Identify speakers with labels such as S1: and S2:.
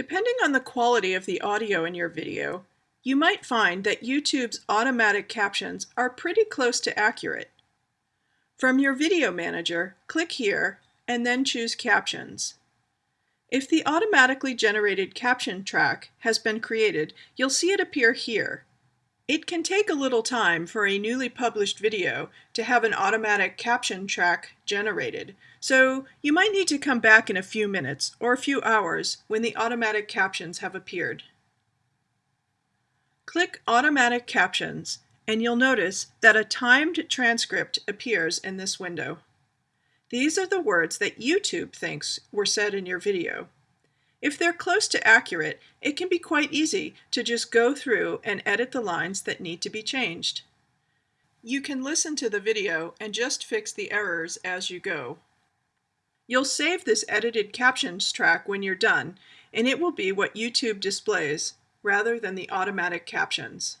S1: Depending on the quality of the audio in your video, you might find that YouTube's automatic captions are pretty close to accurate. From your video manager, click here and then choose Captions. If the automatically generated caption track has been created, you'll see it appear here. It can take a little time for a newly published video to have an automatic caption track generated, so you might need to come back in a few minutes or a few hours when the automatic captions have appeared. Click Automatic Captions and you'll notice that a timed transcript appears in this window. These are the words that YouTube thinks were said in your video. If they're close to accurate, it can be quite easy to just go through and edit the lines that need to be changed. You can listen to the video and just fix the errors as you go. You'll save this edited captions track when you're done, and it will be what YouTube displays rather than the automatic captions.